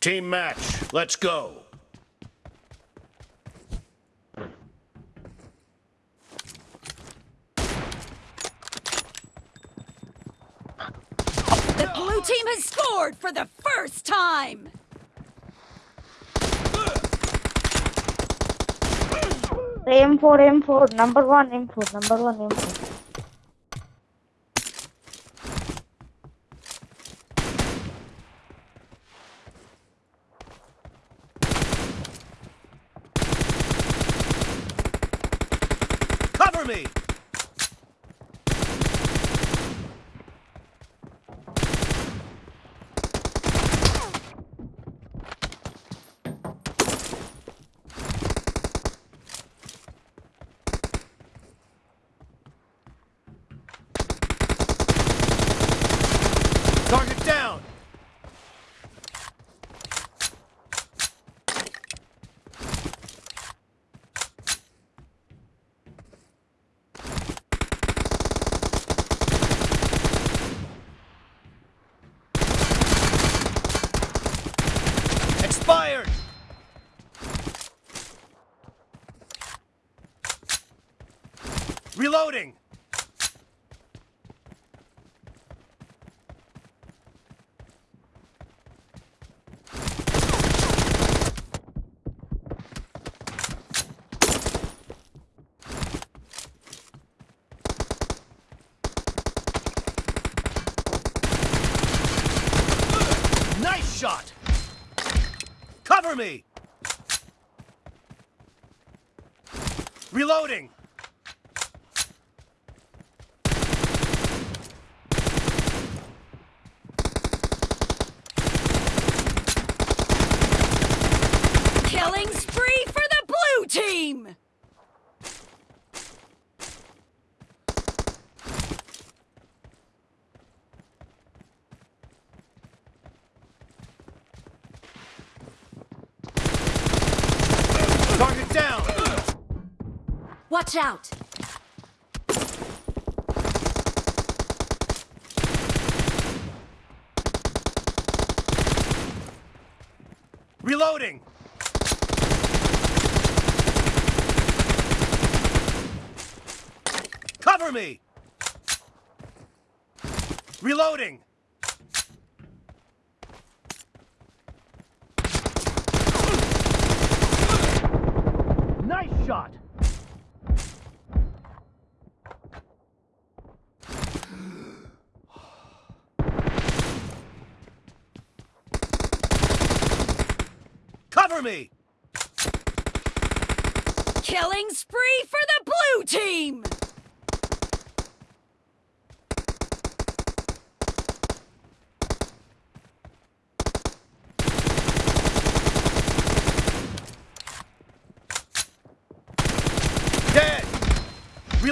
Team match, let's go. The blue team has scored for the first time! M4, M4, number one M4, number one M4. Cover me! Target down! Expired! Reloading! Nice shot! Cover me! Reloading! Killing spree for the blue! Target down! Watch out! Reloading! Cover me! Reloading! Nice shot! Cover me! Killing spree for the blue team! Dead!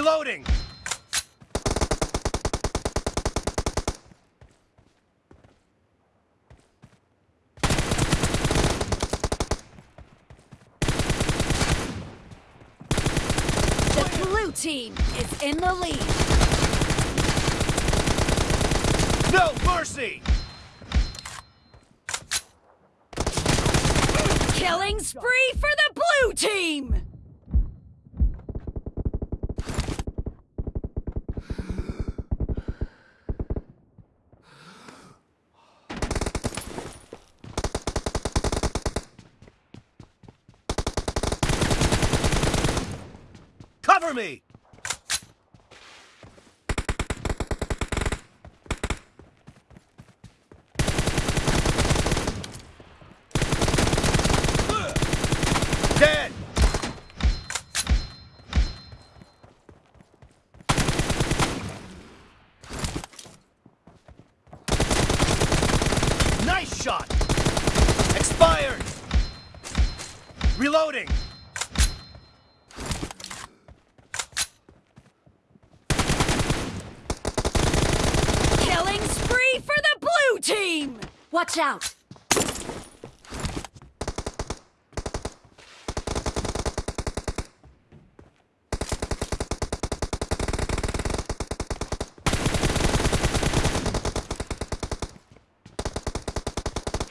Reloading! The blue team is in the lead. No mercy! Killing spree for the blue team! Cover me! Shot! Expired! Reloading! Killing spree for the blue team! Watch out!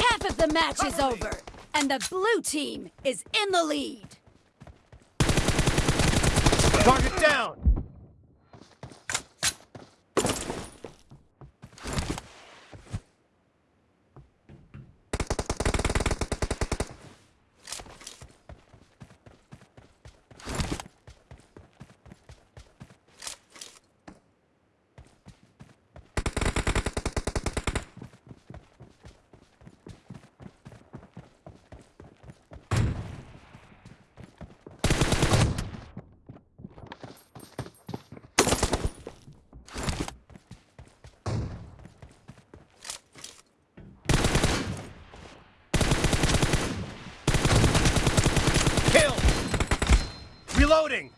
Half of the match is over, and the blue team is in the lead. Target down. Reloading.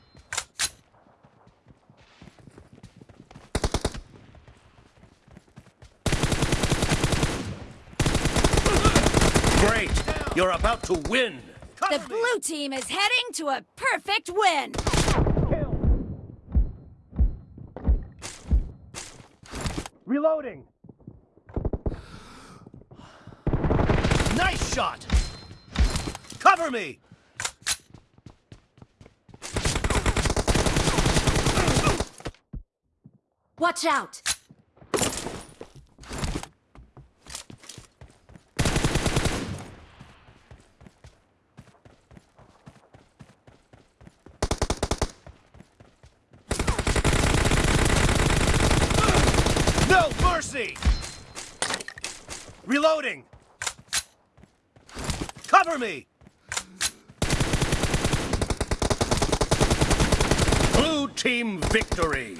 Great. You're about to win. The blue team is heading to a perfect win. Reloading. Nice shot. Cover me. Watch out! No mercy. Reloading. Cover me. Blue team victory.